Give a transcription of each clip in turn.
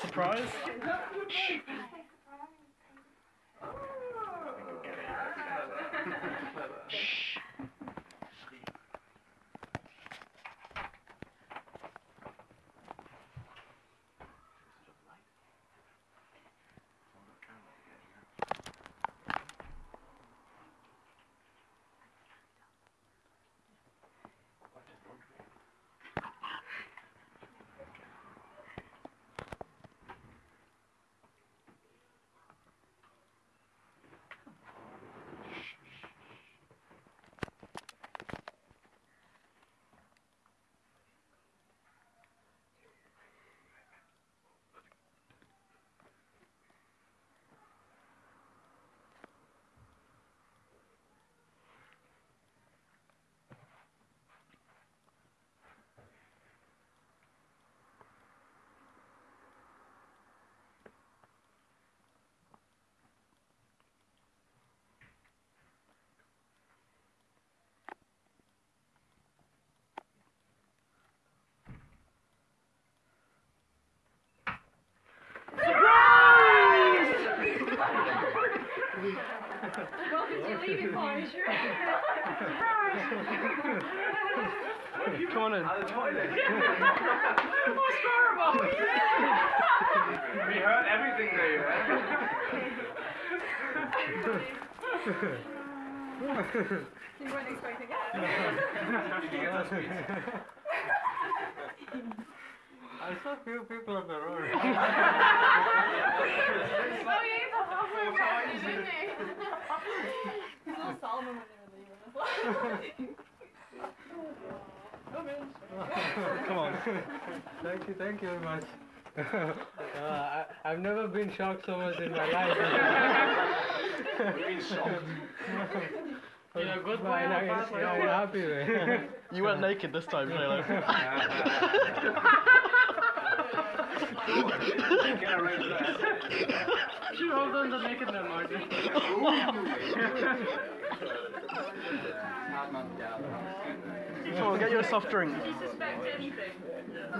Surprise? Welcome to your leaving party. Come on in. What's horrible? We heard everything there, you You weren't expecting it. I saw few people on the road. Oh, yeah, he's a halfway around, isn't he? He's a little Solomon when they were leaving as well. Come on. thank you, thank you very much. uh, I, I've never been shocked so much in my life. Been shocked. In a good way, in a, in a happy way. You weren't naked this time, Shayla. Get around to that. You hold on the naked man, Martin. Come on, get you a soft drink. Do you suspect anything?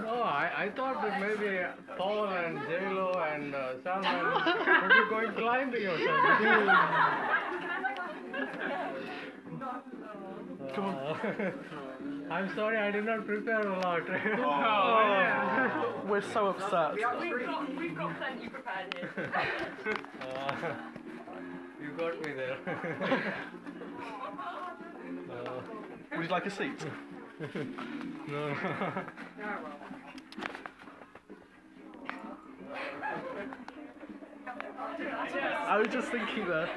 No, I, I thought that maybe Paul and J-Lo and uh, Salman would be going climbing or something. Come on. I'm sorry, I did not prepare a lot. Oh, we're so upset. We've got, we've got plenty prepared here. Uh, you got me there. uh, Would you like a seat? no. I was just thinking that.